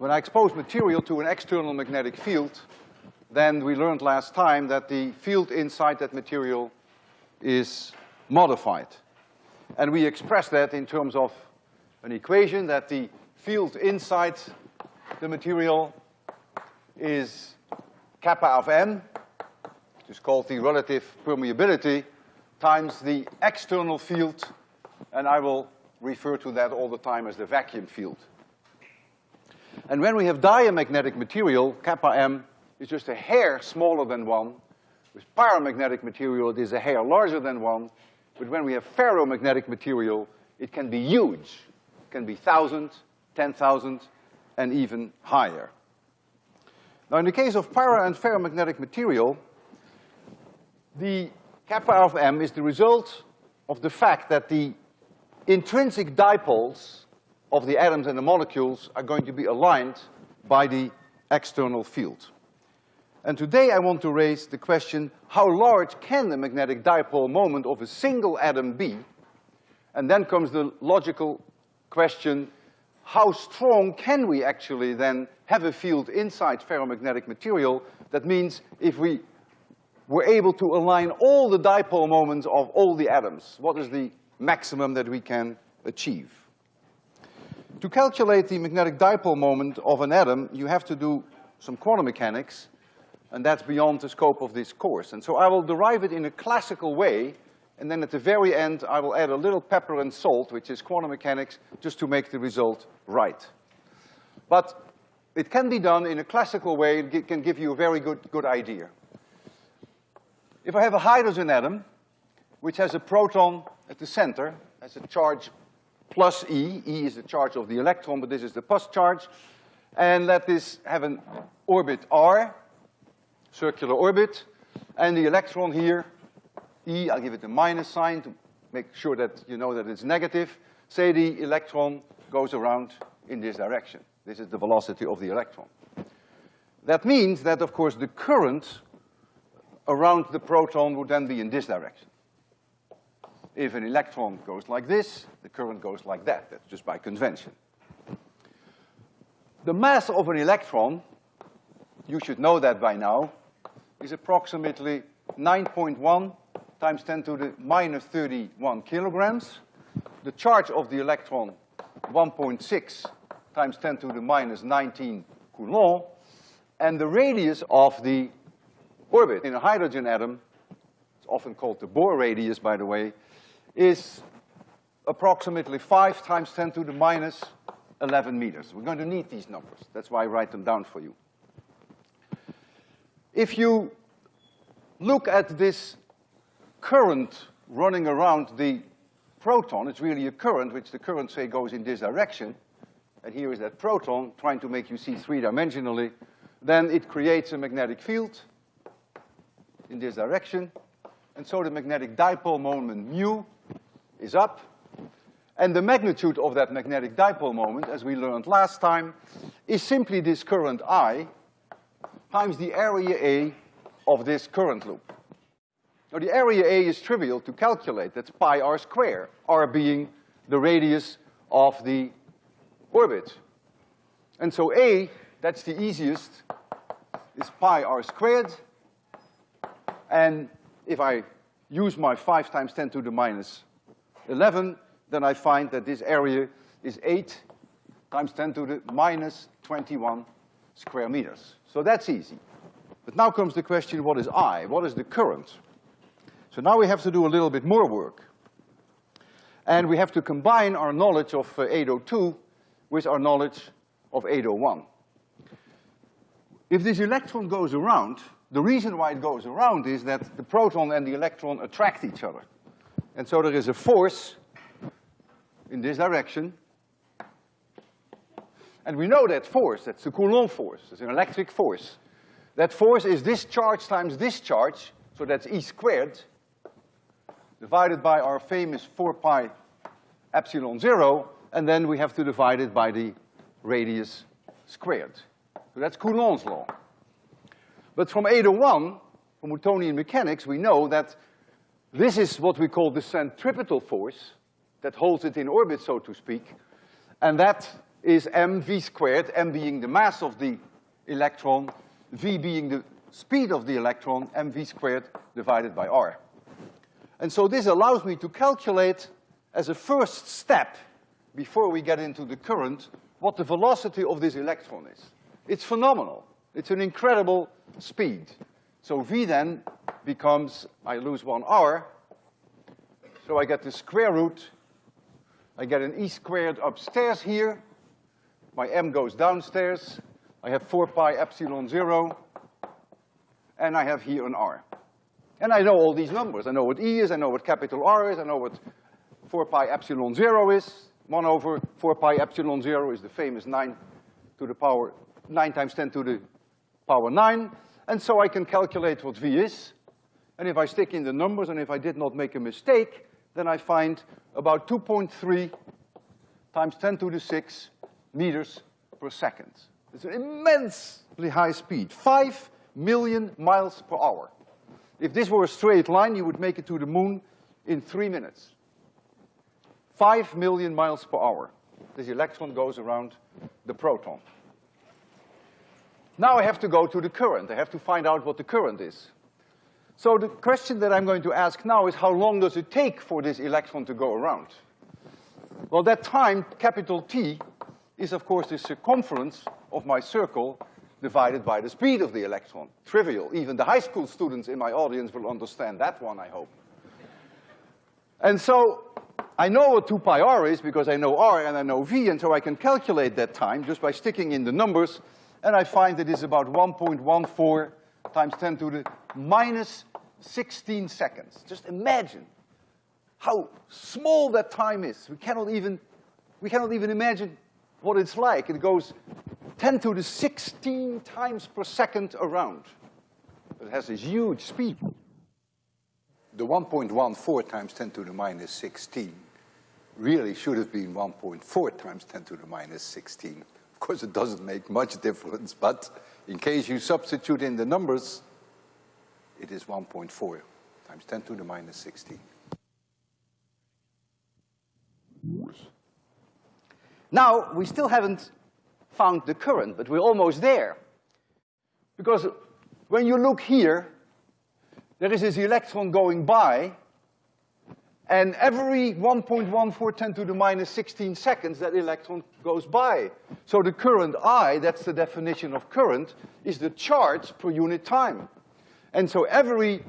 When I expose material to an external magnetic field, then we learned last time that the field inside that material is modified. And we express that in terms of an equation that the field inside the material is kappa of m, which is called the relative permeability, times the external field, and I will refer to that all the time as the vacuum field. And when we have diamagnetic material, kappa m is just a hair smaller than one. With paramagnetic material, it is a hair larger than one. But when we have ferromagnetic material, it can be huge. It can be thousand, ten thousand, and even higher. Now, in the case of para and ferromagnetic material, the kappa of m is the result of the fact that the intrinsic dipoles of the atoms and the molecules are going to be aligned by the external field. And today I want to raise the question, how large can the magnetic dipole moment of a single atom be? And then comes the logical question, how strong can we actually then have a field inside ferromagnetic material? That means if we were able to align all the dipole moments of all the atoms, what is the maximum that we can achieve? To calculate the magnetic dipole moment of an atom, you have to do some quantum mechanics, and that's beyond the scope of this course. And so I will derive it in a classical way, and then at the very end, I will add a little pepper and salt, which is quantum mechanics, just to make the result right. But it can be done in a classical way, it can give you a very good, good idea. If I have a hydrogen atom, which has a proton at the center, has a charge plus E, E is the charge of the electron, but this is the plus charge, and let this have an orbit R, circular orbit, and the electron here, E, I'll give it a minus sign to make sure that you know that it's negative. Say the electron goes around in this direction. This is the velocity of the electron. That means that, of course, the current around the proton would then be in this direction. If an electron goes like this, the current goes like that. That's just by convention. The mass of an electron, you should know that by now, is approximately 9.1 times 10 to the minus 31 kilograms. The charge of the electron, 1.6 times 10 to the minus 19 coulomb. And the radius of the orbit in a hydrogen atom, it's often called the Bohr radius, by the way, is approximately five times 10 to the minus 11 meters. We're going to need these numbers. That's why I write them down for you. If you look at this current running around the proton, it's really a current, which the current, say, goes in this direction, and here is that proton trying to make you see three-dimensionally, then it creates a magnetic field in this direction, and so the magnetic dipole moment mu is up, and the magnitude of that magnetic dipole moment, as we learned last time, is simply this current I times the area A of this current loop. Now the area A is trivial to calculate, that's pi r square, r being the radius of the orbit. And so A, that's the easiest, is pi r squared, and if I use my five times ten to the minus 11, then I find that this area is eight times ten to the minus 21 square meters. So that's easy. But now comes the question, what is I? What is the current? So now we have to do a little bit more work. And we have to combine our knowledge of uh, 802 with our knowledge of 801. If this electron goes around, the reason why it goes around is that the proton and the electron attract each other. And so there is a force in this direction. And we know that force, that's the Coulomb force, it's an electric force. That force is this charge times this charge, so that's E squared, divided by our famous four pi epsilon zero, and then we have to divide it by the radius squared. So that's Coulomb's law. But from 801, from Newtonian mechanics, we know that this is what we call the centripetal force that holds it in orbit, so to speak, and that is mv squared, m being the mass of the electron, v being the speed of the electron, mv squared divided by r. And so this allows me to calculate as a first step, before we get into the current, what the velocity of this electron is. It's phenomenal. It's an incredible speed. So v then becomes, I lose one r, so I get the square root, I get an e squared upstairs here, my m goes downstairs, I have four pi epsilon zero, and I have here an r. And I know all these numbers. I know what E is, I know what capital R is, I know what four pi epsilon zero is. One over four pi epsilon zero is the famous nine to the power, nine times ten to the power nine. And so I can calculate what V is. And if I stick in the numbers and if I did not make a mistake, then I find about 2.3 times 10 to the 6 meters per second. It's an immensely high speed, 5 million miles per hour. If this were a straight line, you would make it to the moon in three minutes. Five million miles per hour. This electron goes around the proton. Now I have to go to the current. I have to find out what the current is. So the question that I'm going to ask now is how long does it take for this electron to go around? Well, that time, capital T, is of course the circumference of my circle divided by the speed of the electron. Trivial. Even the high school students in my audience will understand that one, I hope. And so, I know what two pi r is because I know r and I know v, and so I can calculate that time just by sticking in the numbers, and I find it is about 1.14 times 10 to the minus 16 seconds. Just imagine how small that time is. We cannot even, we cannot even imagine what it's like. It goes 10 to the 16 times per second around. It has this huge speed. The 1.14 times 10 to the minus 16 really should have been 1.4 times 10 to the minus 16. Of course, it doesn't make much difference, but in case you substitute in the numbers, it is 1.4 times 10 to the minus 16. Now, we still haven't found the current, but we're almost there. Because when you look here, there is this electron going by, and every 1.14 10 to the minus 16 seconds, that electron goes by. So the current I, that's the definition of current, is the charge per unit time. And so every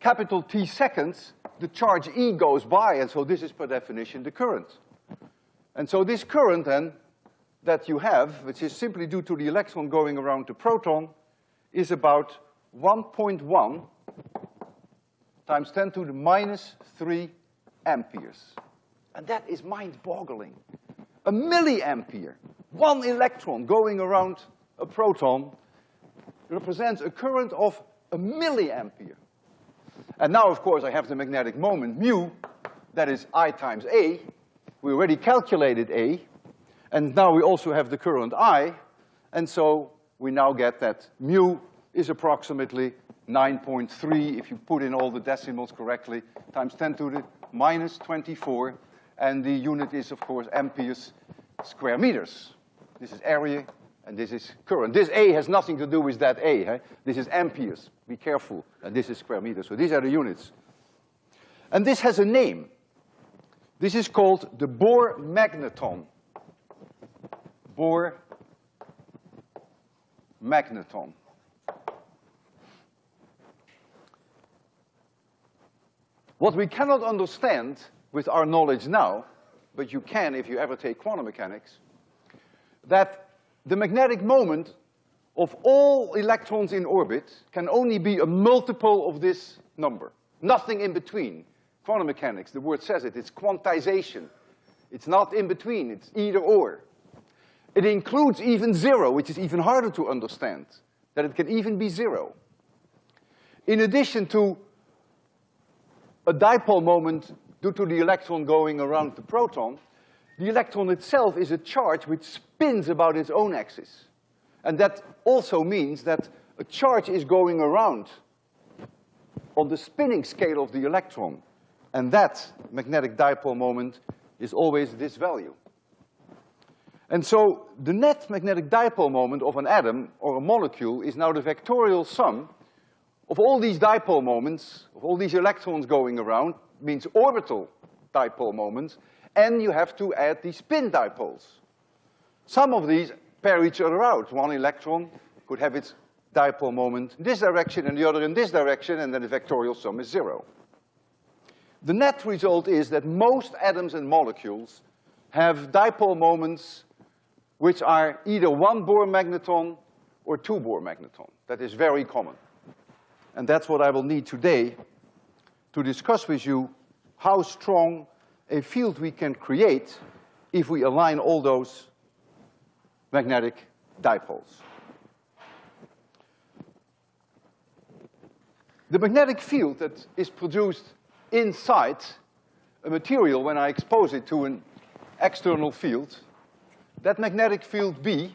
capital T seconds, the charge E goes by, and so this is per definition the current. And so this current then that you have, which is simply due to the electron going around the proton, is about 1.1 times 10 to the minus 3 amperes. And that is mind-boggling. A milliampere, one electron going around a proton represents a current of a milliampere. And now, of course, I have the magnetic moment, mu, that is I times A. We already calculated A, and now we also have the current I, and so we now get that mu is approximately 9.3, if you put in all the decimals correctly, times 10 to the minus 24, and the unit is, of course, amperes square meters. This is area, and this is current. This A has nothing to do with that A, eh? This is amperes, be careful, and this is square meters, so these are the units. And this has a name. This is called the Bohr magneton. Bohr magneton. What we cannot understand with our knowledge now, but you can if you ever take quantum mechanics, that the magnetic moment of all electrons in orbit can only be a multiple of this number. Nothing in between. Quantum mechanics, the word says it, it's quantization. It's not in between, it's either or. It includes even zero, which is even harder to understand, that it can even be zero. In addition to a dipole moment due to the electron going around the proton, the electron itself is a charge which spins about its own axis. And that also means that a charge is going around on the spinning scale of the electron. And that magnetic dipole moment is always this value. And so the net magnetic dipole moment of an atom or a molecule is now the vectorial sum of all these dipole moments, of all these electrons going around, means orbital dipole moments, and you have to add the spin dipoles. Some of these pair each other out. One electron could have its dipole moment in this direction and the other in this direction, and then the vectorial sum is zero. The net result is that most atoms and molecules have dipole moments which are either one Bohr magneton or two Bohr magneton. That is very common. And that's what I will need today to discuss with you how strong a field we can create if we align all those magnetic dipoles. The magnetic field that is produced inside a material when I expose it to an external field, that magnetic field B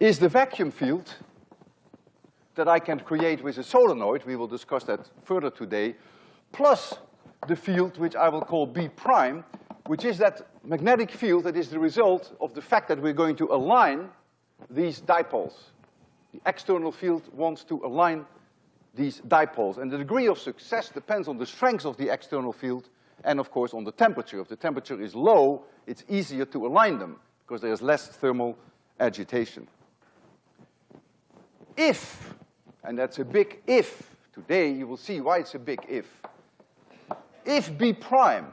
is the vacuum field that I can create with a solenoid, we will discuss that further today, plus the field which I will call B prime, which is that magnetic field that is the result of the fact that we're going to align these dipoles. The external field wants to align these dipoles. And the degree of success depends on the strength of the external field and of course on the temperature. If the temperature is low, it's easier to align them because there's less thermal agitation. If, and that's a big if, today you will see why it's a big if. If B prime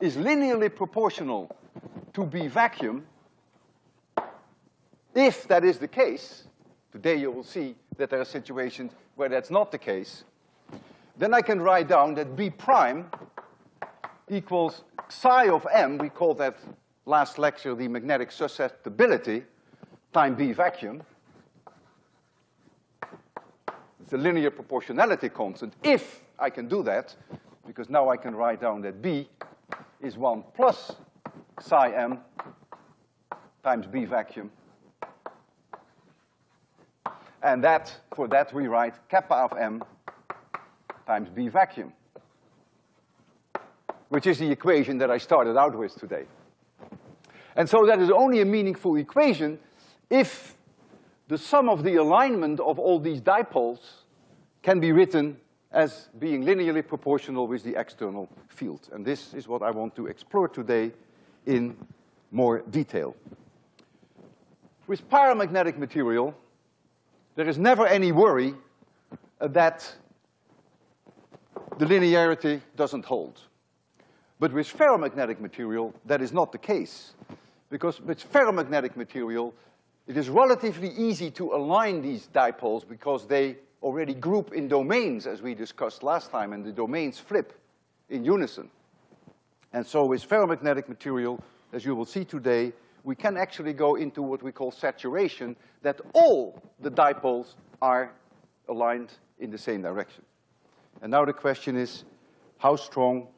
is linearly proportional to B vacuum, if that is the case, today you will see that there are situations where that's not the case, then I can write down that B prime equals psi of m, we called that last lecture the magnetic susceptibility, time B vacuum. It's a linear proportionality constant, if I can do that, because now I can write down that B is one plus psi m times B vacuum and that, for that we write kappa of m times B vacuum, which is the equation that I started out with today. And so that is only a meaningful equation if the sum of the alignment of all these dipoles can be written as being linearly proportional with the external field. And this is what I want to explore today in more detail. With paramagnetic material, there is never any worry that the linearity doesn't hold. But with ferromagnetic material, that is not the case. Because with ferromagnetic material, it is relatively easy to align these dipoles because they already group in domains, as we discussed last time, and the domains flip in unison. And so with ferromagnetic material, as you will see today, we can actually go into what we call saturation, that all the dipoles are aligned in the same direction. And now the question is, how strong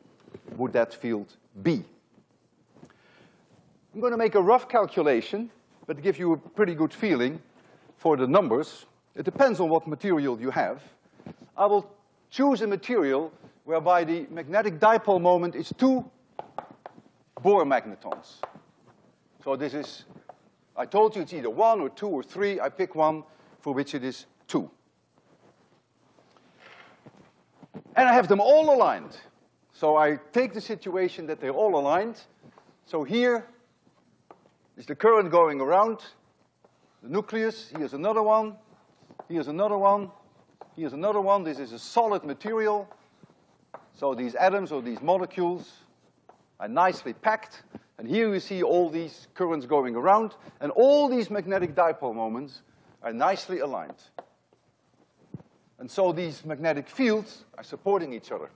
would that field be? I'm going to make a rough calculation, but give you a pretty good feeling for the numbers. It depends on what material you have. I will choose a material whereby the magnetic dipole moment is two Bohr magnetons. So this is, I told you it's either one or two or three. I pick one for which it is two. And I have them all aligned. So I take the situation that they're all aligned. So here is the current going around the nucleus. Here's another one. Here's another one. Here's another one. This is a solid material. So these atoms or these molecules are nicely packed. And here you see all these currents going around, and all these magnetic dipole moments are nicely aligned. And so these magnetic fields are supporting each other.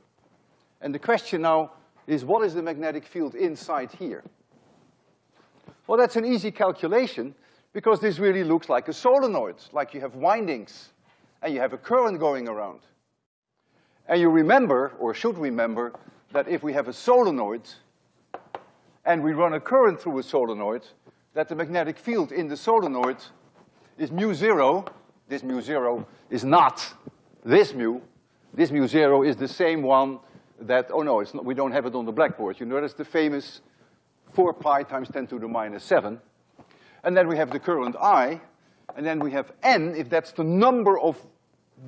And the question now is, what is the magnetic field inside here? Well, that's an easy calculation, because this really looks like a solenoid, like you have windings, and you have a current going around. And you remember, or should remember, that if we have a solenoid, and we run a current through a solenoid, that the magnetic field in the solenoid is mu zero. This mu zero is not this mu. This mu zero is the same one that, oh no, it's not, we don't have it on the blackboard. You notice the famous four pi times ten to the minus seven. And then we have the current I, and then we have N, if that's the number of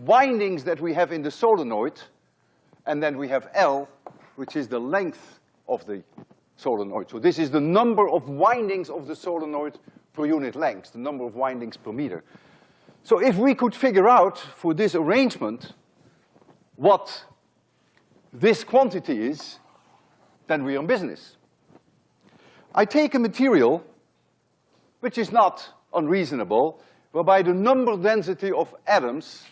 windings that we have in the solenoid, and then we have L, which is the length of the solenoid. So this is the number of windings of the solenoid per unit length, the number of windings per meter. So if we could figure out for this arrangement what this quantity is, then we're in business. I take a material which is not unreasonable, whereby the number density of atoms,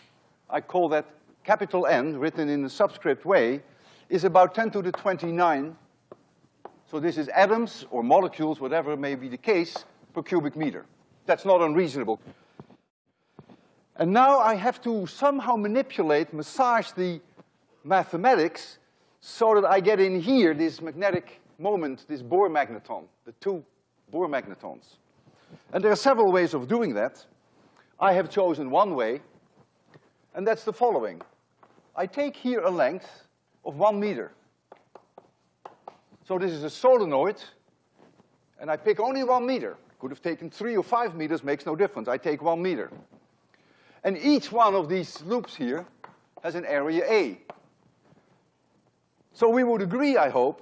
I call that capital N, written in a subscript way, is about ten to the twenty-nine. So this is atoms or molecules, whatever may be the case, per cubic meter. That's not unreasonable. And now I have to somehow manipulate, massage the mathematics so that I get in here this magnetic moment, this Bohr magneton, the two Bohr magnetons. And there are several ways of doing that. I have chosen one way, and that's the following. I take here a length of one meter. So this is a solenoid, and I pick only one meter. Could have taken three or five meters, makes no difference. I take one meter. And each one of these loops here has an area A. So we would agree, I hope,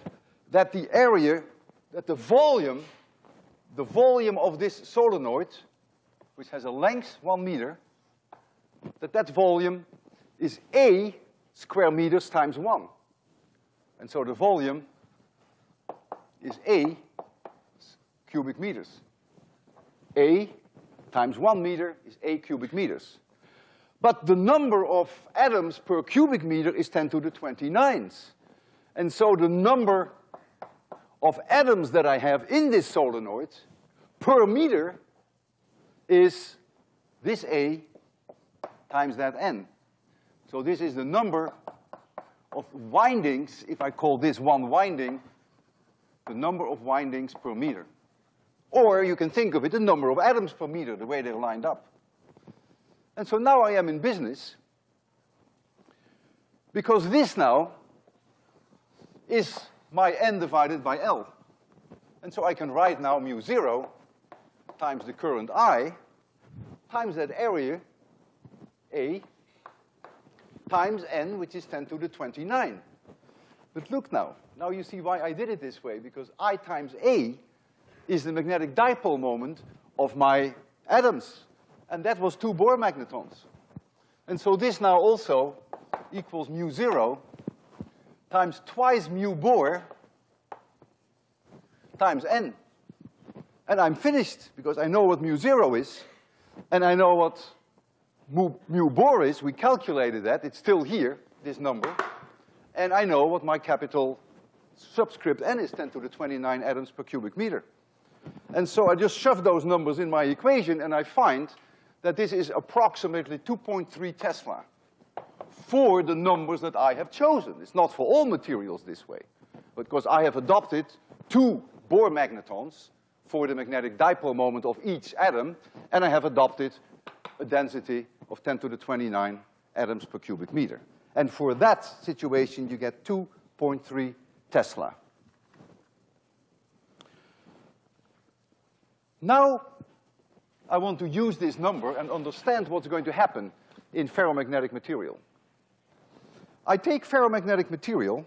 that the area, that the volume, the volume of this solenoid, which has a length one meter, that that volume is A square meters times one. And so the volume is A cubic meters. A times one meter is A cubic meters. But the number of atoms per cubic meter is ten to the twenty-ninth. And so the number of atoms that I have in this solenoid per meter is this A times that N. So this is the number of windings, if I call this one winding, the number of windings per meter. Or you can think of it, the number of atoms per meter, the way they're lined up. And so now I am in business, because this now is my n divided by L. And so I can write now mu zero times the current I times that area, A, times n, which is ten to the twenty-nine. But look now, now you see why I did it this way, because I times A is the magnetic dipole moment of my atoms. And that was two Bohr magnetons. And so this now also equals mu zero times twice mu Bohr times n. And I'm finished because I know what mu zero is, and I know what mu, mu is. We calculated that, it's still here, this number. And I know what my capital subscript n is, ten to the twenty-nine atoms per cubic meter. And so I just shove those numbers in my equation and I find that this is approximately two point three Tesla for the numbers that I have chosen. It's not for all materials this way, because I have adopted two Bohr magnetons for the magnetic dipole moment of each atom, and I have adopted a density of ten to the twenty-nine atoms per cubic meter. And for that situation, you get two point three Tesla. Now, I want to use this number and understand what's going to happen in ferromagnetic material. I take ferromagnetic material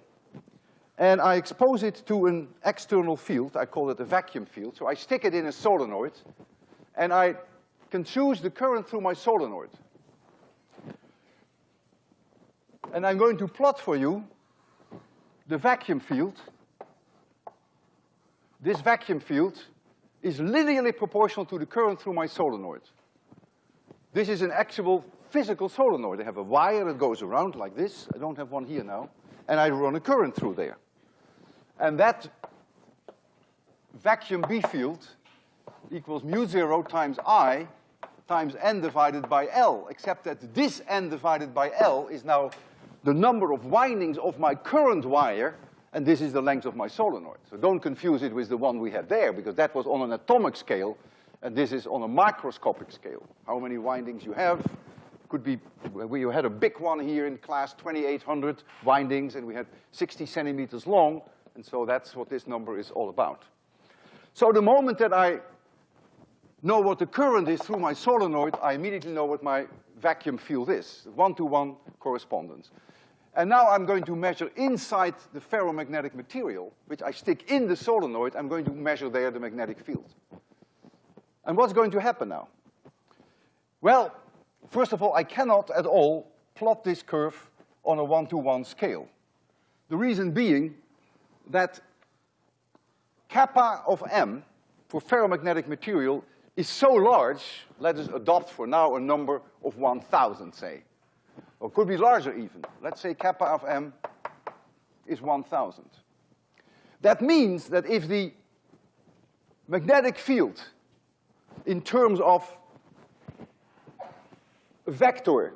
and I expose it to an external field, I call it a vacuum field, so I stick it in a solenoid, and I can choose the current through my solenoid. And I'm going to plot for you the vacuum field. This vacuum field is linearly proportional to the current through my solenoid. This is an actual physical solenoid. I have a wire that goes around like this. I don't have one here now. And I run a current through there. And that vacuum B field equals mu zero times I times N divided by L, except that this N divided by L is now the number of windings of my current wire, and this is the length of my solenoid. So don't confuse it with the one we had there, because that was on an atomic scale, and this is on a microscopic scale. How many windings you have, could be, we had a big one here in class, 2,800 windings, and we had 60 centimeters long, and so that's what this number is all about. So the moment that I know what the current is through my solenoid, I immediately know what my vacuum field is, one-to-one -one correspondence. And now I'm going to measure inside the ferromagnetic material, which I stick in the solenoid, I'm going to measure there the magnetic field. And what's going to happen now? Well, first of all, I cannot at all plot this curve on a one-to-one -one scale. The reason being that kappa of m for ferromagnetic material is so large, let us adopt for now a number of 1,000, say. Or could be larger even. Let's say kappa of m is 1,000. That means that if the magnetic field in terms of vector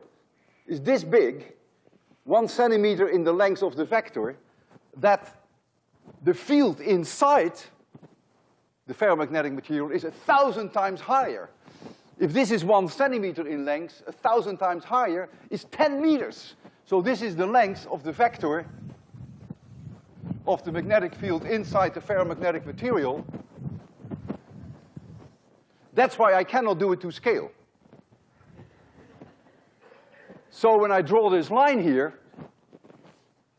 is this big, one centimeter in the length of the vector, that the field inside the ferromagnetic material is a thousand times higher. If this is one centimeter in length, a thousand times higher is 10 meters. So this is the length of the vector of the magnetic field inside the ferromagnetic material. That's why I cannot do it to scale. So when I draw this line here,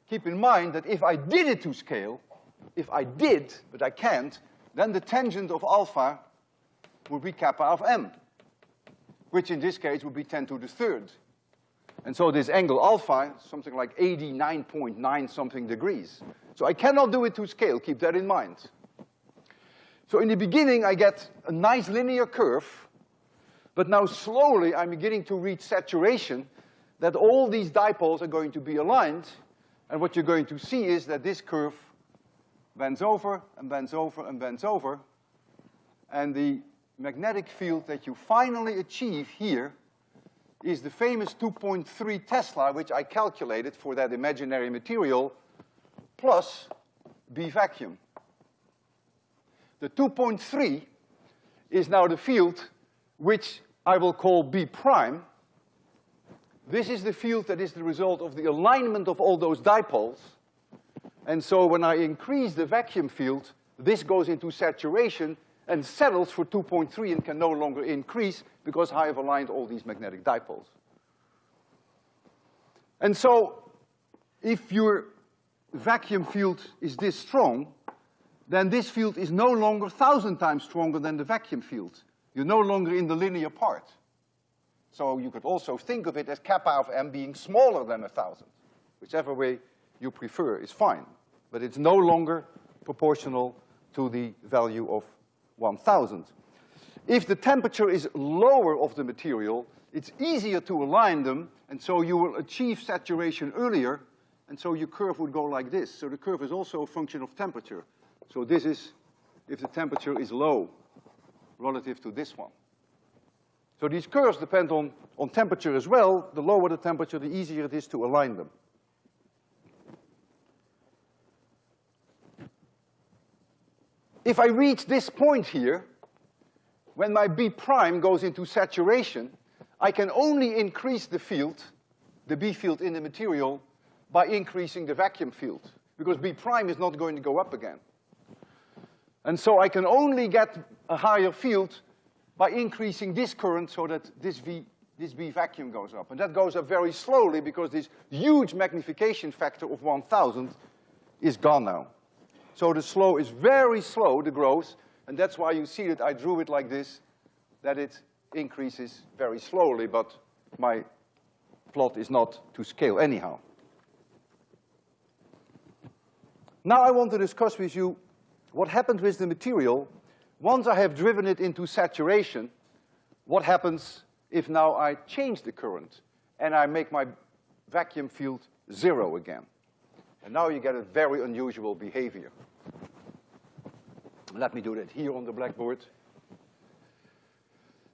keep in mind that if I did it to scale, if I did, but I can't, then the tangent of alpha would be kappa of m, which in this case would be 10 to the third. And so this angle alpha, something like 89.9 something degrees. So I cannot do it to scale, keep that in mind. So in the beginning, I get a nice linear curve, but now slowly I'm beginning to reach saturation that all these dipoles are going to be aligned, and what you're going to see is that this curve bends over and bends over and bends over. And the magnetic field that you finally achieve here is the famous 2.3 Tesla, which I calculated for that imaginary material, plus B vacuum. The 2.3 is now the field which I will call B prime. This is the field that is the result of the alignment of all those dipoles. And so when I increase the vacuum field, this goes into saturation and settles for 2.3 and can no longer increase because I have aligned all these magnetic dipoles. And so if your vacuum field is this strong, then this field is no longer thousand times stronger than the vacuum field. You're no longer in the linear part. So you could also think of it as kappa of m being smaller than a thousand, whichever way you prefer is fine. But it's no longer proportional to the value of 1,000. If the temperature is lower of the material, it's easier to align them, and so you will achieve saturation earlier, and so your curve would go like this. So the curve is also a function of temperature. So this is if the temperature is low relative to this one. So these curves depend on, on temperature as well. The lower the temperature, the easier it is to align them. If I reach this point here, when my B prime goes into saturation, I can only increase the field, the B field in the material, by increasing the vacuum field, because B prime is not going to go up again. And so I can only get a higher field by increasing this current so that this V, this B vacuum goes up. And that goes up very slowly because this huge magnification factor of 1,000 is gone now. So the slow is very slow, the growth, and that's why you see that I drew it like this, that it increases very slowly, but my plot is not to scale anyhow. Now I want to discuss with you what happened with the material once I have driven it into saturation, what happens if now I change the current and I make my vacuum field zero again? And now you get a very unusual behavior. Let me do that here on the blackboard.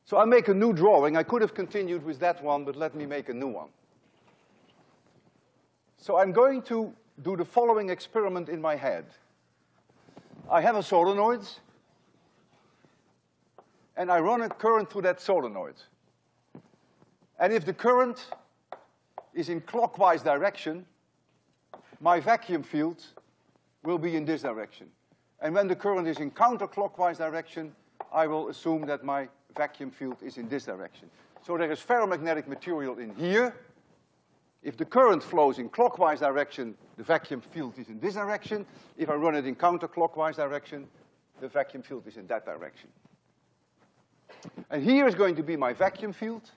So I make a new drawing. I could have continued with that one, but let me make a new one. So I'm going to do the following experiment in my head. I have a solenoid, and I run a current through that solenoid. And if the current is in clockwise direction, my vacuum field will be in this direction. And when the current is in counterclockwise direction, I will assume that my vacuum field is in this direction. So there is ferromagnetic material in here. If the current flows in clockwise direction, the vacuum field is in this direction. If I run it in counterclockwise direction, the vacuum field is in that direction. And here is going to be my vacuum field.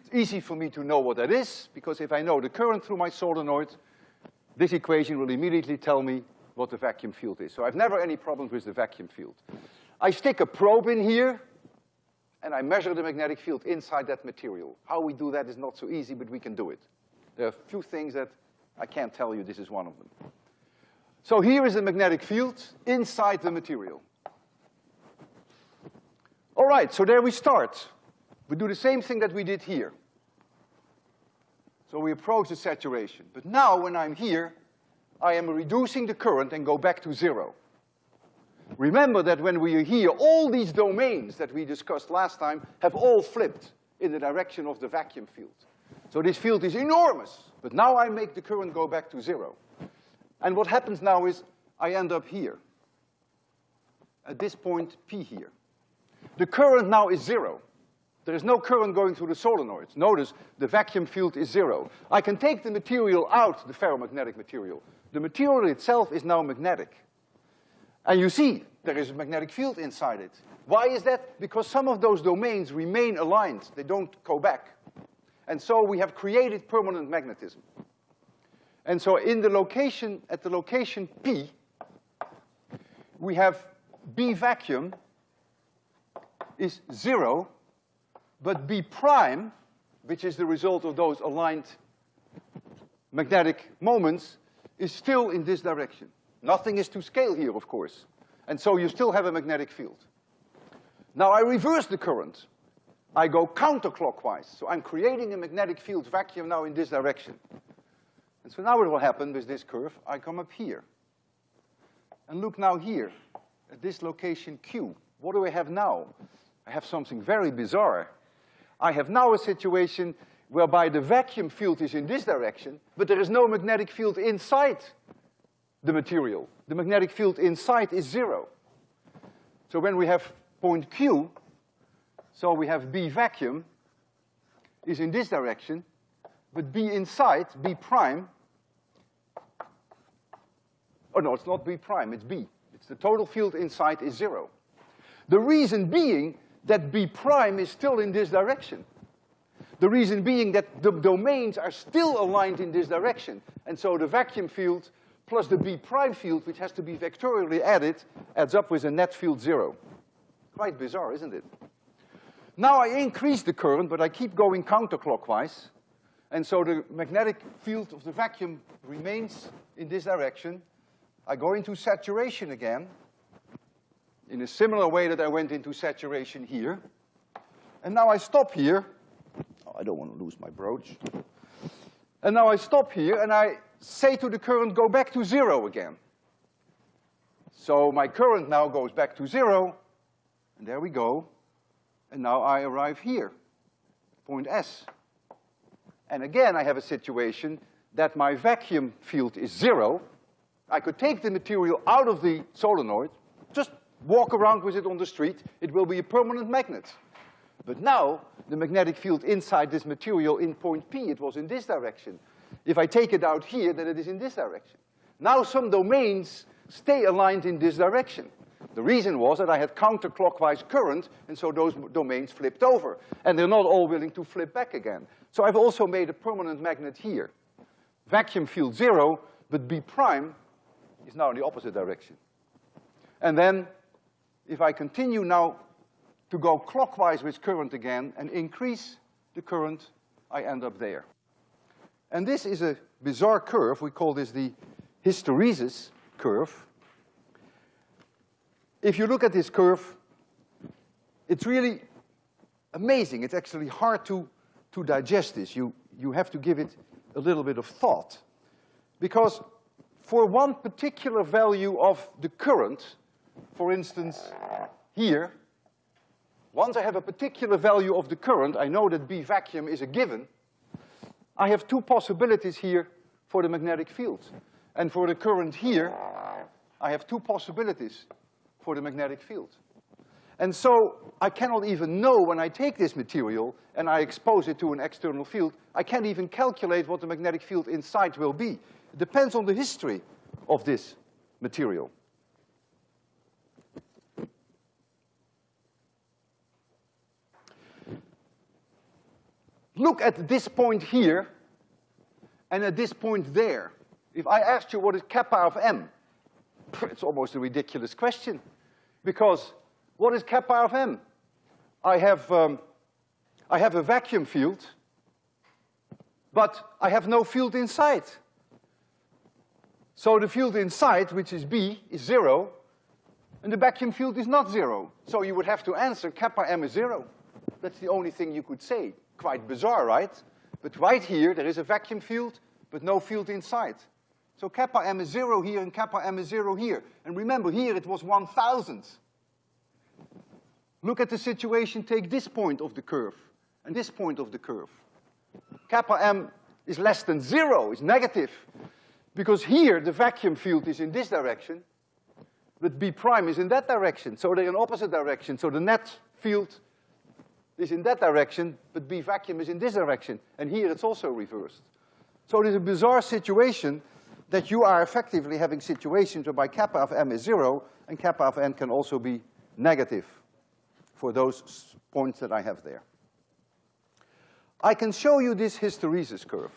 It's easy for me to know what that is, because if I know the current through my solenoid, this equation will immediately tell me what the vacuum field is. So I've never any problems with the vacuum field. I stick a probe in here, and I measure the magnetic field inside that material. How we do that is not so easy, but we can do it. There are a few things that I can't tell you, this is one of them. So here is the magnetic field inside the material. All right, so there we start. We do the same thing that we did here. So we approach the saturation. But now, when I'm here, I am reducing the current and go back to zero. Remember that when we are here, all these domains that we discussed last time have all flipped in the direction of the vacuum field. So this field is enormous, but now I make the current go back to zero. And what happens now is I end up here. At this point, P here. The current now is zero. There is no current going through the solenoids. Notice the vacuum field is zero. I can take the material out, the ferromagnetic material. The material itself is now magnetic. And you see, there is a magnetic field inside it. Why is that? Because some of those domains remain aligned. They don't go back. And so we have created permanent magnetism. And so in the location, at the location P, we have B vacuum is zero, but B prime, which is the result of those aligned magnetic moments, is still in this direction. Nothing is to scale here, of course. And so you still have a magnetic field. Now I reverse the current. I go counterclockwise. So I'm creating a magnetic field vacuum now in this direction. And so now what will happen with this curve? I come up here. And look now here, at this location Q. What do I have now? I have something very bizarre. I have now a situation whereby the vacuum field is in this direction, but there is no magnetic field inside the material. The magnetic field inside is zero. So when we have point Q, so we have B vacuum is in this direction, but B inside, B prime, oh no, it's not B prime, it's B. It's the total field inside is zero. The reason being that B prime is still in this direction. The reason being that the domains are still aligned in this direction. And so the vacuum field plus the B prime field, which has to be vectorially added, adds up with a net field zero. Quite bizarre, isn't it? Now I increase the current, but I keep going counterclockwise. And so the magnetic field of the vacuum remains in this direction. I go into saturation again, in a similar way that I went into saturation here. And now I stop here. Oh, I don't want to lose my brooch. And now I stop here and I say to the current, go back to zero again. So my current now goes back to zero, and there we go. And now I arrive here, point S. And again, I have a situation that my vacuum field is zero. I could take the material out of the solenoid, just walk around with it on the street, it will be a permanent magnet. But now, the magnetic field inside this material in point P, it was in this direction. If I take it out here, then it is in this direction. Now some domains stay aligned in this direction. The reason was that I had counterclockwise current, and so those domains flipped over. And they're not all willing to flip back again. So I've also made a permanent magnet here. Vacuum field zero, but B prime is now in the opposite direction. And then if I continue now to go clockwise with current again and increase the current, I end up there. And this is a bizarre curve. We call this the hysteresis curve. If you look at this curve, it's really amazing. It's actually hard to, to digest this. You, you have to give it a little bit of thought. Because for one particular value of the current, for instance, here, once I have a particular value of the current, I know that B vacuum is a given, I have two possibilities here for the magnetic field. And for the current here, I have two possibilities for the magnetic field. And so I cannot even know when I take this material and I expose it to an external field, I can't even calculate what the magnetic field inside will be. It depends on the history of this material. Look at this point here and at this point there. If I asked you what is kappa of m, it's almost a ridiculous question. Because what is kappa of m? I have, um, I have a vacuum field, but I have no field inside. So the field inside, which is B, is zero, and the vacuum field is not zero. So you would have to answer kappa m is zero. That's the only thing you could say. Quite bizarre, right? But right here, there is a vacuum field, but no field inside. So kappa m is zero here and kappa m is zero here. And remember, here it was one thousandth. Look at the situation, take this point of the curve and this point of the curve. Kappa m is less than zero, it's negative. Because here the vacuum field is in this direction, but B prime is in that direction. So they're in opposite direction. So the net field is in that direction, but B vacuum is in this direction. And here it's also reversed. So it is a bizarre situation that you are effectively having situations whereby kappa of m is zero and kappa of m can also be negative for those points that I have there. I can show you this hysteresis curve.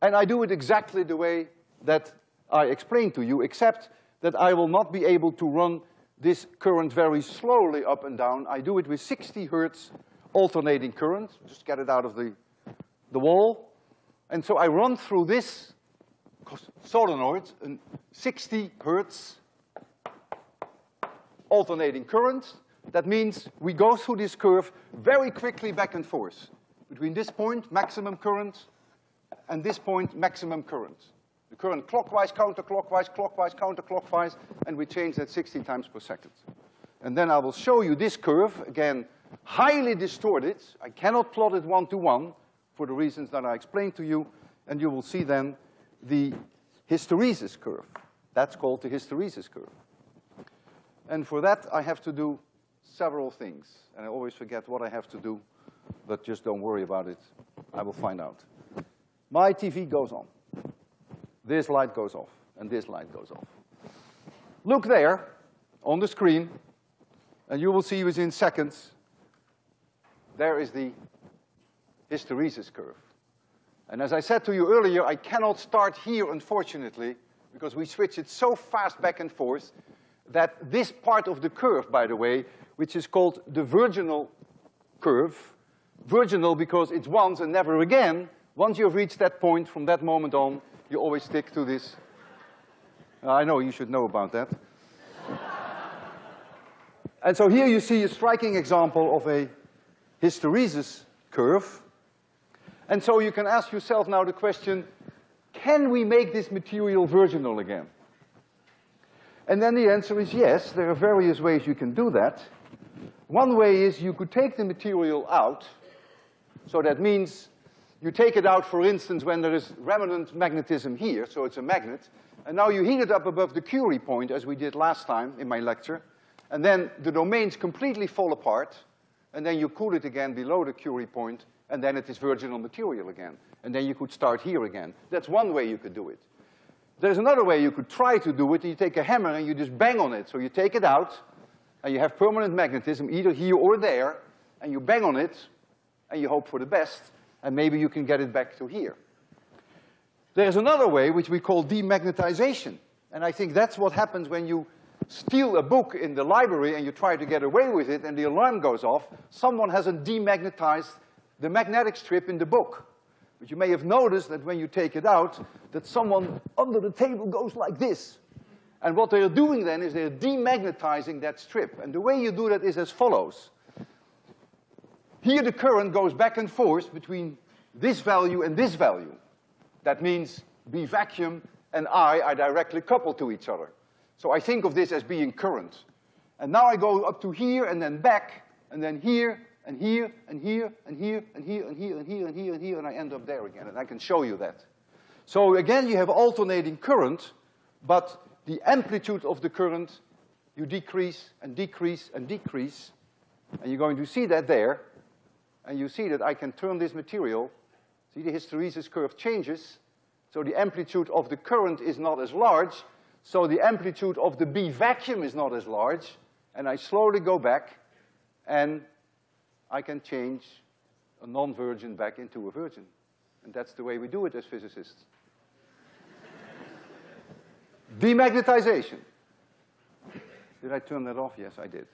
And I do it exactly the way that I explained to you, except that I will not be able to run this current very slowly up and down. I do it with 60 hertz alternating current, just get it out of the, the wall. And so I run through this solenoid, a 60 hertz alternating current. That means we go through this curve very quickly back and forth. Between this point, maximum current, and this point, maximum current. The current clockwise, counterclockwise, clockwise, counterclockwise, and we change that 60 times per second. And then I will show you this curve, again, highly distorted. I cannot plot it one-to-one -one for the reasons that I explained to you, and you will see then the hysteresis curve. That's called the hysteresis curve. And for that, I have to do several things. And I always forget what I have to do, but just don't worry about it. I will find out. My TV goes on. This light goes off, and this light goes off. Look there on the screen, and you will see within seconds, there is the hysteresis curve. And as I said to you earlier, I cannot start here, unfortunately, because we switch it so fast back and forth that this part of the curve, by the way, which is called the virginal curve, virginal because it's once and never again, once you've reached that point, from that moment on, you always stick to this. I know you should know about that. and so here you see a striking example of a hysteresis curve. And so you can ask yourself now the question, can we make this material virginal again? And then the answer is yes, there are various ways you can do that. One way is you could take the material out, so that means you take it out, for instance, when there is remnant magnetism here, so it's a magnet, and now you heat it up above the Curie point, as we did last time in my lecture, and then the domains completely fall apart, and then you cool it again below the Curie point, and then it is virginal material again. And then you could start here again. That's one way you could do it. There's another way you could try to do it. You take a hammer and you just bang on it. So you take it out, and you have permanent magnetism either here or there, and you bang on it, and you hope for the best, and maybe you can get it back to here. There's another way which we call demagnetization. And I think that's what happens when you steal a book in the library and you try to get away with it and the alarm goes off. Someone hasn't demagnetized the magnetic strip in the book. But you may have noticed that when you take it out, that someone under the table goes like this. And what they're doing then is they're demagnetizing that strip. And the way you do that is as follows. Here the current goes back and forth between this value and this value. That means B vacuum and I are directly coupled to each other. So I think of this as being current. And now I go up to here and then back, and then here, and here, and here, and here, and here, and here, and here, and here, and here, and I end up there again, and I can show you that. So again, you have alternating current, but the amplitude of the current, you decrease and decrease and decrease, and you're going to see that there, and you see that I can turn this material, see the hysteresis curve changes, so the amplitude of the current is not as large, so the amplitude of the B vacuum is not as large, and I slowly go back, and I can change a non-virgin back into a virgin. And that's the way we do it as physicists. Demagnetization. Did I turn that off? Yes, I did.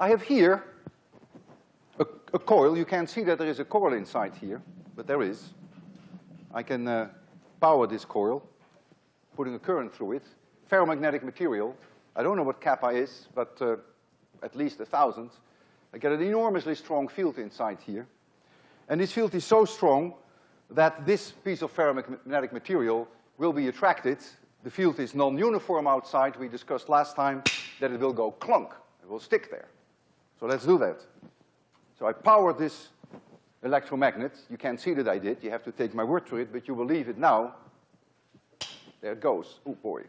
I have here a, a, coil. You can't see that there is a coil inside here, but there is. I can uh, power this coil, putting a current through it. Ferromagnetic material. I don't know what kappa is, but uh, at least a thousand. I get an enormously strong field inside here. And this field is so strong that this piece of ferromagnetic material will be attracted. The field is non-uniform outside. We discussed last time that it will go clunk. It will stick there. So let's do that. So I powered this electromagnet. You can't see that I did. You have to take my word for it, but you leave it now. There it goes. Oh, boy.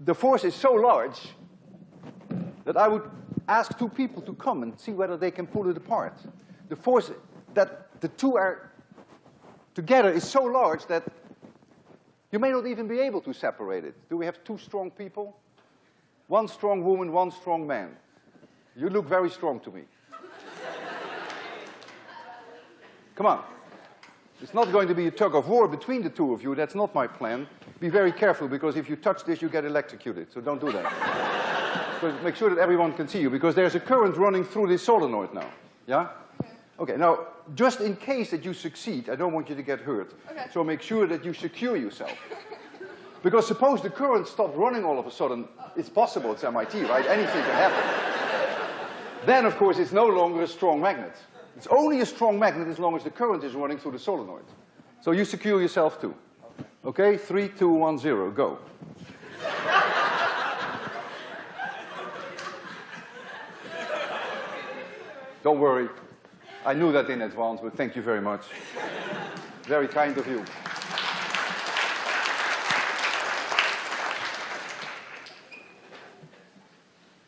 The force is so large that I would ask two people to come and see whether they can pull it apart. The force that the two are together is so large that you may not even be able to separate it. Do we have two strong people? One strong woman, one strong man. You look very strong to me. Come on. It's not going to be a tug of war between the two of you. That's not my plan. Be very careful, because if you touch this, you get electrocuted. So don't do that. so make sure that everyone can see you, because there's a current running through this solenoid now. Yeah? Okay, now, just in case that you succeed, I don't want you to get hurt. Okay. So make sure that you secure yourself. Because suppose the current stopped running all of a sudden, it's possible, it's MIT, right? Anything can happen. then, of course, it's no longer a strong magnet. It's only a strong magnet as long as the current is running through the solenoid. So you secure yourself too. Okay, three, two, one, zero, go. Don't worry. I knew that in advance, but thank you very much. Very kind of you.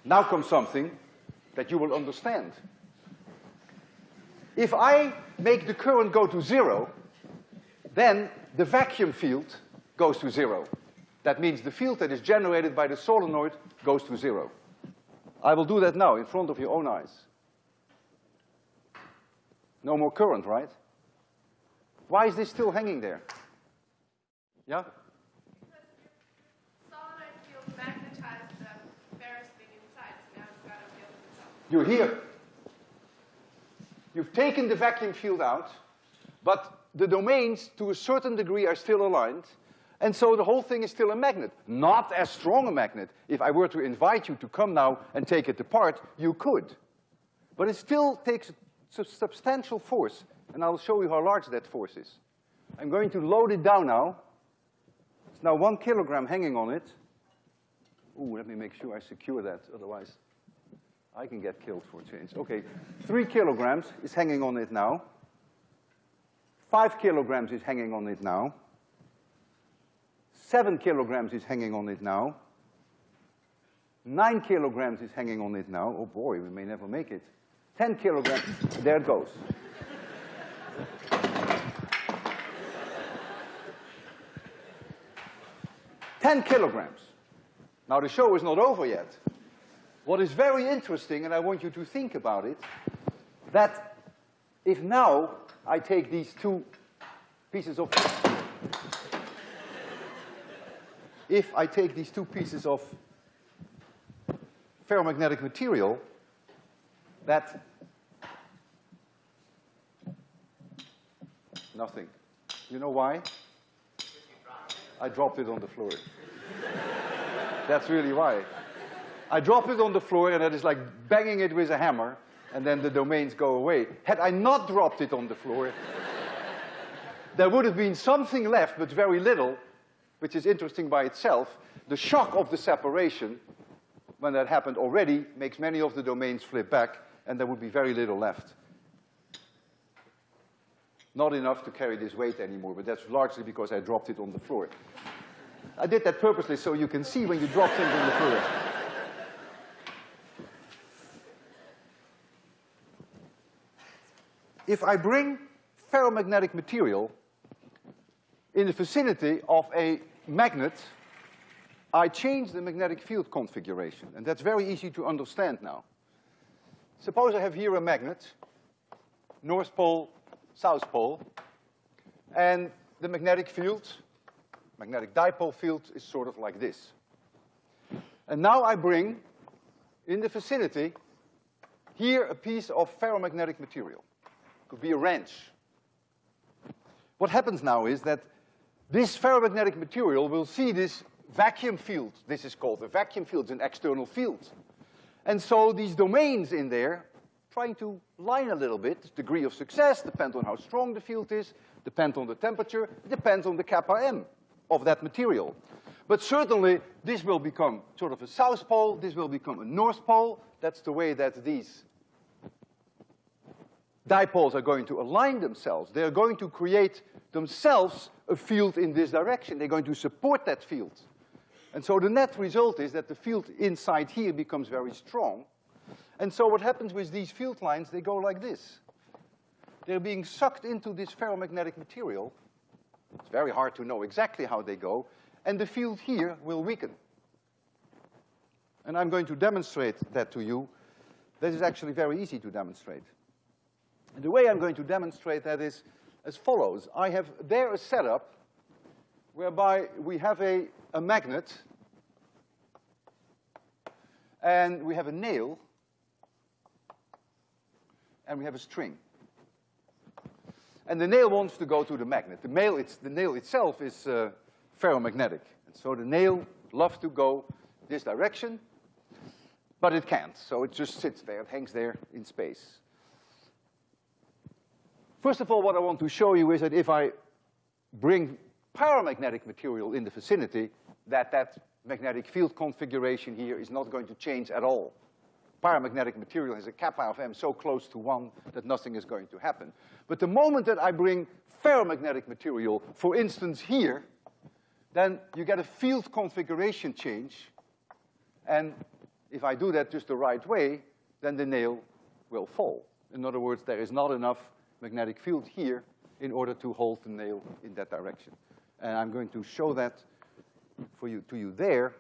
Now comes something that you will understand. If I make the current go to zero, then the vacuum field goes to zero. That means the field that is generated by the solenoid goes to zero. I will do that now in front of your own eyes. No more current, right? Why is this still hanging there? Yeah? You're here. You've taken the vacuum field out, but the domains, to a certain degree, are still aligned, and so the whole thing is still a magnet. Not as strong a magnet. If I were to invite you to come now and take it apart, you could. But it still takes a substantial force, and I'll show you how large that force is. I'm going to load it down now. It's now one kilogram hanging on it. Ooh, let me make sure I secure that, otherwise I can get killed for a change. Okay, three kilograms is hanging on it now. Five kilograms is hanging on it now. Seven kilograms is hanging on it now. Nine kilograms is hanging on it now. Oh boy, we may never make it. Ten kilograms, there it goes. Ten kilograms. Now the show is not over yet. What is very interesting, and I want you to think about it, that if now I take these two pieces of, if I take these two pieces of ferromagnetic material, that nothing. You know why? I dropped it on the floor. That's really why. I drop it on the floor and that is like banging it with a hammer and then the domains go away. Had I not dropped it on the floor, there would have been something left, but very little, which is interesting by itself. The shock of the separation when that happened already, makes many of the domains flip back, and there would be very little left. Not enough to carry this weight anymore, but that's largely because I dropped it on the floor. I did that purposely so you can see when you drop things on the floor. If I bring ferromagnetic material in the vicinity of a magnet, I change the magnetic field configuration, and that's very easy to understand now. Suppose I have here a magnet, North Pole, South Pole, and the magnetic field, magnetic dipole field is sort of like this. And now I bring in the vicinity here a piece of ferromagnetic material. Could be a wrench. What happens now is that this ferromagnetic material will see this vacuum field. This is called a vacuum field, it's an external field. And so these domains in there, trying to line a little bit, degree of success, depends on how strong the field is, depends on the temperature, depends on the kappa m of that material. But certainly, this will become sort of a south pole, this will become a north pole. That's the way that these dipoles are going to align themselves. They're going to create themselves a field in this direction. They're going to support that field. And so the net result is that the field inside here becomes very strong. And so what happens with these field lines, they go like this. They're being sucked into this ferromagnetic material. It's very hard to know exactly how they go. And the field here will weaken. And I'm going to demonstrate that to you. This is actually very easy to demonstrate. And the way I'm going to demonstrate that is as follows. I have there a setup whereby we have a, a magnet and we have a nail and we have a string. And the nail wants to go to the magnet. The, nail, it's, the nail itself is uh, ferromagnetic. And so the nail loves to go this direction, but it can't. So it just sits there, it hangs there in space. First of all, what I want to show you is that if I bring paramagnetic material in the vicinity, that that magnetic field configuration here is not going to change at all. Paramagnetic material has a kappa of m so close to one that nothing is going to happen. But the moment that I bring ferromagnetic material, for instance here, then you get a field configuration change, and if I do that just the right way, then the nail will fall. In other words, there is not enough magnetic field here in order to hold the nail in that direction. And I'm going to show that for you, to you there.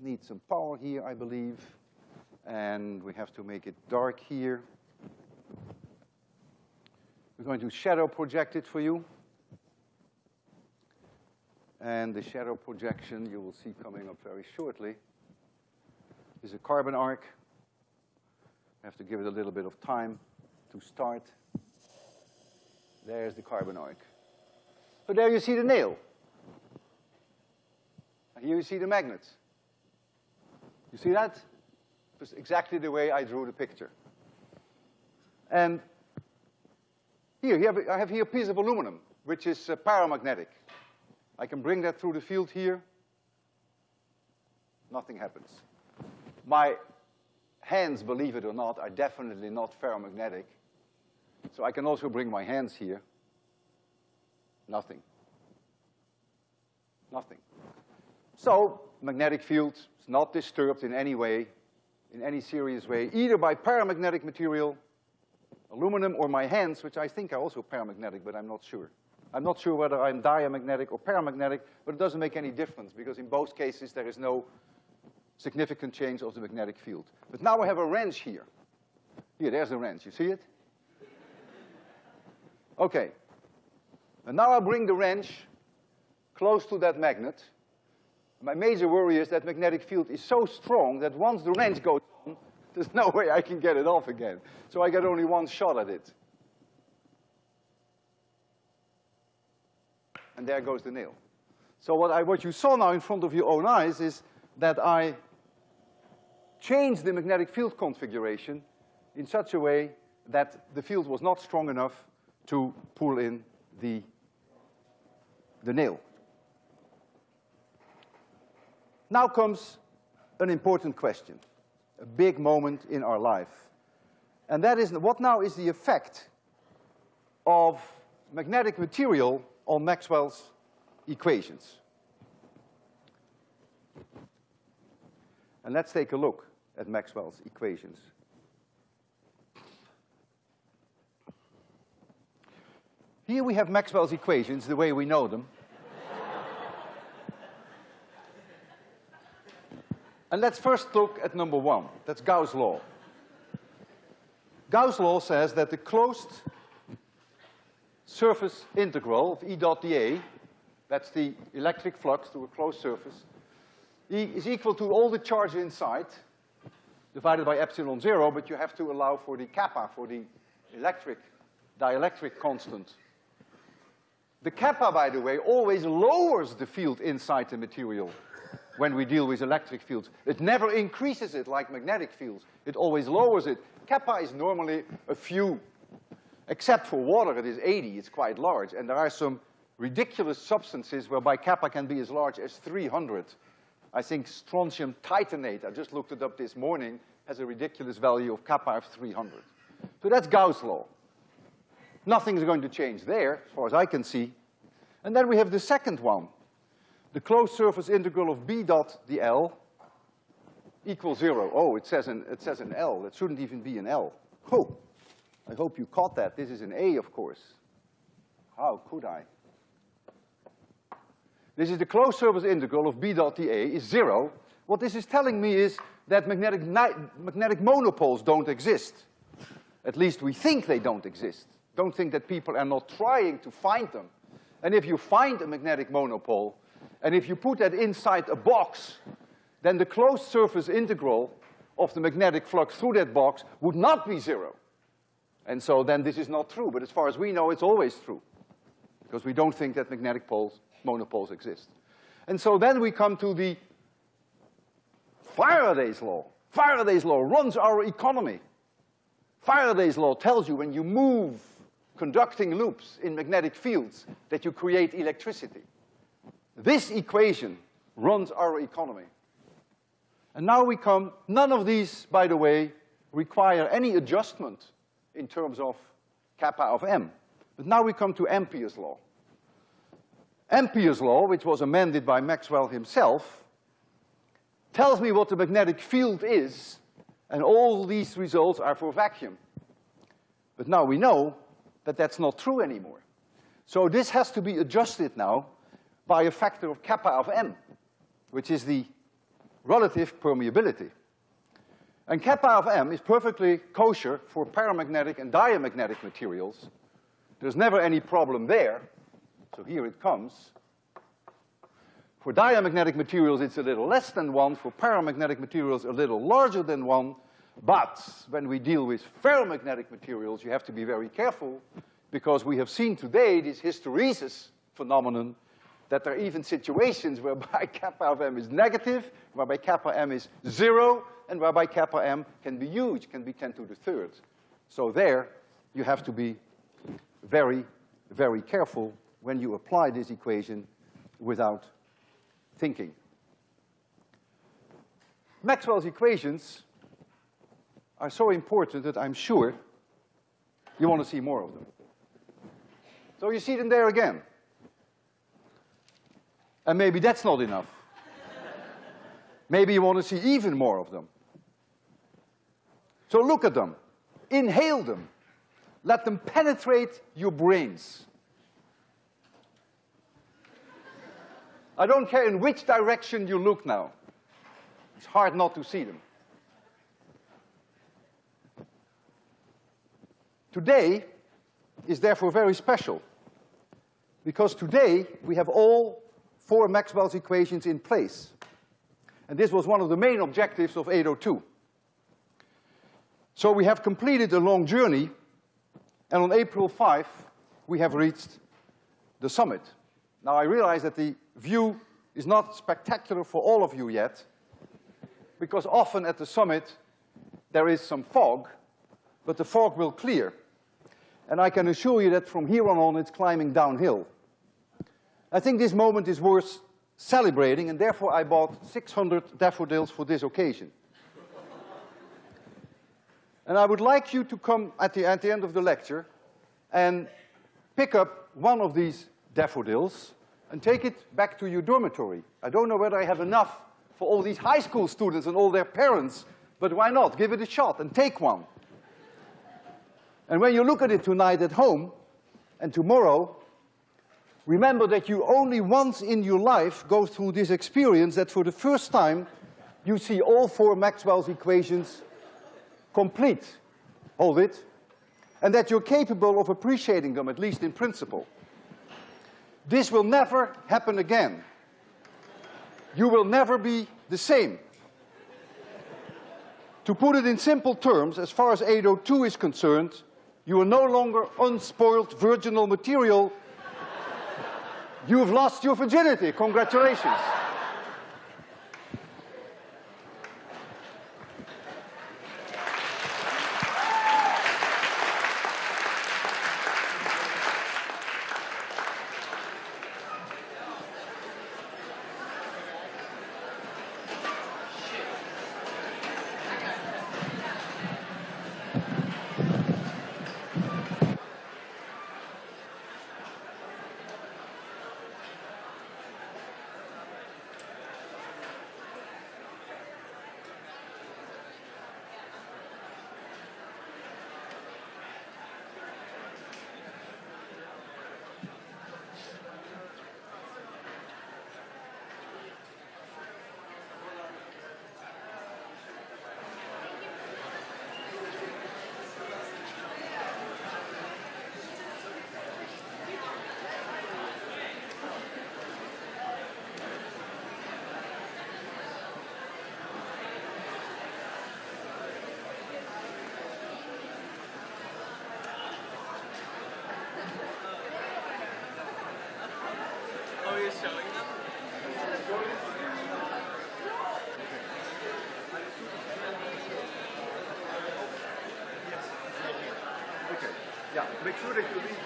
Need some power here, I believe. And we have to make it dark here. We're going to shadow project it for you. And the shadow projection you will see coming up very shortly is a carbon arc. I have to give it a little bit of time to start. There's the carbon arc. So there you see the nail. And here you see the magnet. You see that? It's exactly the way I drew the picture. And here, here I have here a piece of aluminum, which is uh, paramagnetic. I can bring that through the field here. Nothing happens. My hands, believe it or not, are definitely not ferromagnetic. So I can also bring my hands here. Nothing. Nothing. So, magnetic field is not disturbed in any way, in any serious way, either by paramagnetic material, aluminum, or my hands, which I think are also paramagnetic, but I'm not sure. I'm not sure whether I'm diamagnetic or paramagnetic, but it doesn't make any difference, because in both cases there is no significant change of the magnetic field. But now I have a wrench here. Here, there's the wrench, you see it? Okay. And now I bring the wrench close to that magnet. My major worry is that magnetic field is so strong that once the wrench goes on, there's no way I can get it off again. So I get only one shot at it. And there goes the nail. So what, I, what you saw now in front of your own eyes is that I changed the magnetic field configuration in such a way that the field was not strong enough to pull in the, the nail. Now comes an important question, a big moment in our life. And that is, what now is the effect of magnetic material on Maxwell's equations? And let's take a look at Maxwell's equations. Here we have Maxwell's equations the way we know them. and let's first look at number one. That's Gauss' law. Gauss' law says that the closed surface integral of E dot dA, that's the electric flux through a closed surface, E is equal to all the charge inside divided by epsilon zero, but you have to allow for the kappa, for the electric, dielectric constant the kappa, by the way, always lowers the field inside the material when we deal with electric fields. It never increases it like magnetic fields. It always lowers it. Kappa is normally a few. Except for water, it is 80, it's quite large. And there are some ridiculous substances whereby kappa can be as large as 300. I think strontium titanate, I just looked it up this morning, has a ridiculous value of kappa of 300. So that's Gauss' law. Nothing is going to change there, as far as I can see. And then we have the second one. The closed surface integral of B dot dl equals zero. Oh, it says an, it says an L. It shouldn't even be an L. Oh, I hope you caught that. This is an A, of course. How could I? This is the closed surface integral of B dot dA is zero. What this is telling me is that magnetic, magnetic monopoles don't exist. At least we think they don't exist. Don't think that people are not trying to find them. And if you find a magnetic monopole, and if you put that inside a box, then the closed surface integral of the magnetic flux through that box would not be zero. And so then this is not true, but as far as we know, it's always true. Because we don't think that magnetic poles, monopoles exist. And so then we come to the Faraday's law. Faraday's law runs our economy. Faraday's law tells you when you move conducting loops in magnetic fields that you create electricity. This equation runs our economy. And now we come, none of these, by the way, require any adjustment in terms of kappa of m. But now we come to Ampere's law. Ampere's law, which was amended by Maxwell himself, tells me what the magnetic field is, and all these results are for vacuum. But now we know that that's not true anymore. So this has to be adjusted now by a factor of kappa of m, which is the relative permeability. And kappa of m is perfectly kosher for paramagnetic and diamagnetic materials. There's never any problem there. So here it comes. For diamagnetic materials, it's a little less than one. For paramagnetic materials, a little larger than one. But when we deal with ferromagnetic materials, you have to be very careful because we have seen today this hysteresis phenomenon that there are even situations whereby kappa of m is negative, whereby kappa m is zero, and whereby kappa m can be huge, can be 10 to the third. So there, you have to be very, very careful when you apply this equation without thinking. Maxwell's equations are so important that I'm sure you want to see more of them. So you see them there again. And maybe that's not enough. maybe you want to see even more of them. So look at them. Inhale them. Let them penetrate your brains. I don't care in which direction you look now. It's hard not to see them. Today is therefore very special because today we have all four Maxwell's equations in place. And this was one of the main objectives of 802. So we have completed a long journey, and on April 5, we have reached the summit. Now I realize that the view is not spectacular for all of you yet, because often at the summit there is some fog, but the fog will clear. And I can assure you that from here on on, it's climbing downhill. I think this moment is worth celebrating, and therefore I bought 600 daffodils for this occasion. and I would like you to come at the, at the end of the lecture and pick up one of these daffodils and take it back to your dormitory. I don't know whether I have enough for all these high school students and all their parents, but why not? Give it a shot and take one. And when you look at it tonight at home and tomorrow, remember that you only once in your life go through this experience that for the first time you see all four Maxwell's equations complete. Hold it. And that you're capable of appreciating them, at least in principle. This will never happen again. You will never be the same. to put it in simple terms, as far as 802 is concerned, you are no longer unspoiled virginal material. you have lost your virginity. Congratulations. Yeah, make sure that you leave.